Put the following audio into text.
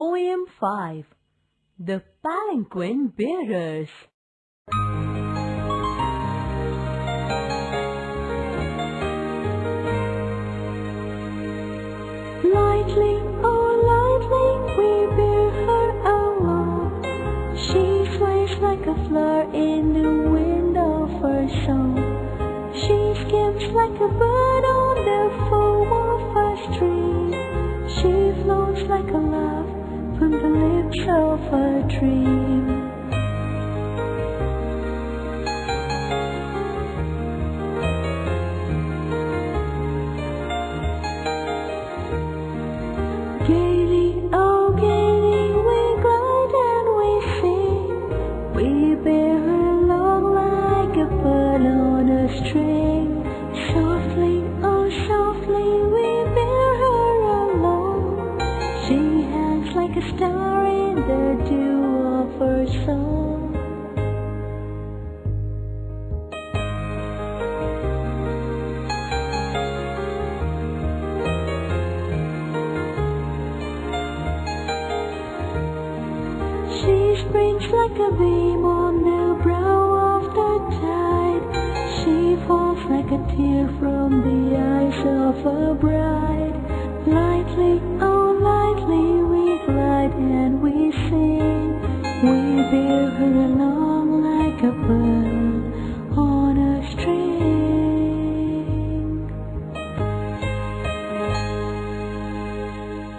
Poem 5 The Palanquin Bearers Lightly, oh lightly, we bear her along. She sways like a flower in the wind of her song. She skims like a bird on the foam of a stream. She floats like a love from the lips of a dream. Gaily, oh gaily, we glide and we sing. We bear along like a bird on a string. Softly, oh softly, we bear her along. She hangs like a star in the dew of her song. She springs like a beam on the brow of the tide. She falls like a tear from the eyes of a bride. Lightly, bear her along like a bird